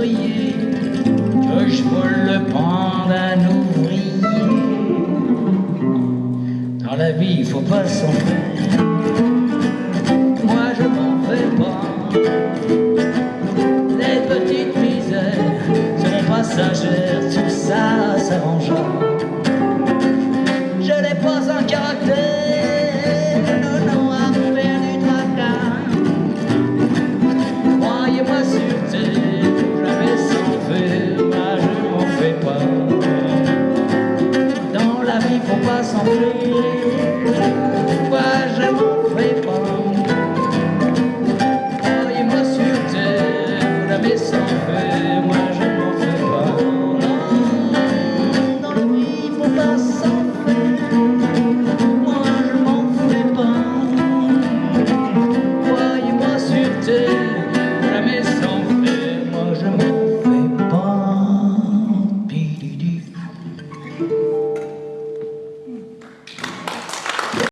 que je vole le pain d'un ouvrier. Dans la vie, il faut pas s'en faire. Moi, je m'en fais pas. Les petites misères seront passagères, tout ça s'arrangera. Je n'ai pas un caractère, pas s'enfuir Pourquoi je m'en fais pas Croyez-moi sur terre, vous l'avez sans faire Moi je m'en fais pas non, Dans le lit, faut pas s'en faire Moi je m'en fais pas Croyez-moi sur terre, vous l'avez sans